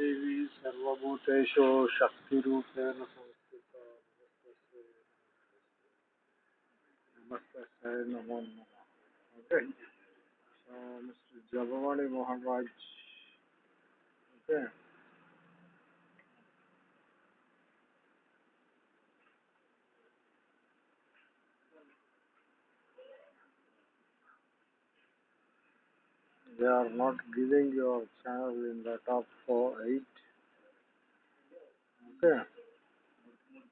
देवी सर्वभूतेषु शक्तिरूपेण संस्थिता नमस्तस्यै नमो नमः mister Jagwani Mohan Raj okay They are not giving your channel in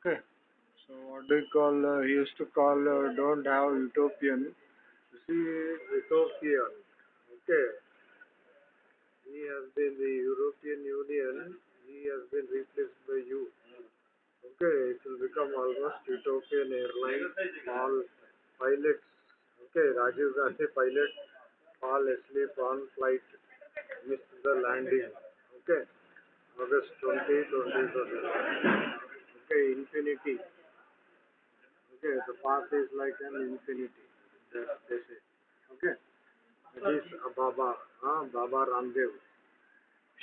okay so what do you call uh, he used to call uh, don't have utopian see utopian Okay. He has been the European Union. He has been replaced by you. Okay, it will become almost Ethiopian airline. All pilots. Okay, Rajiv Gandhi pilot fall asleep on flight, missed the landing. Okay, August 20, 2020. Okay, infinity. Okay, the path is like an infinity. That's, that's it. Okay. Baba ಹಾ ಬಾಬಾ ರಾಮದೇವ್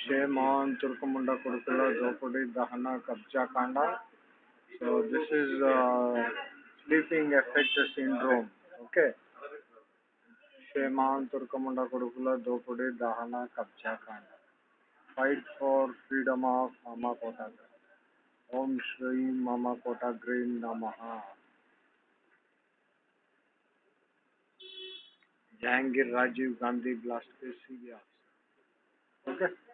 ಶೇ ಮಾನ್ ತುರ್ಕಮುಂಡ ಕುಡುಕುಲ ದ್ರೌಪದಿ ದಹನ ಕಬ್ಜಾ ಕಾಂಡ so this is uh, sleeping effect syndrome okay शेमान Turkamunda कुडुकुला Draupadi दहन कब्जा कांड fight for freedom of मामा कोटाग्रे ओम श्री मामा कोटाग्रे नमः जहांगीर राजीव गांधी ब्लास्ट के सीबी ऑफिसर ओके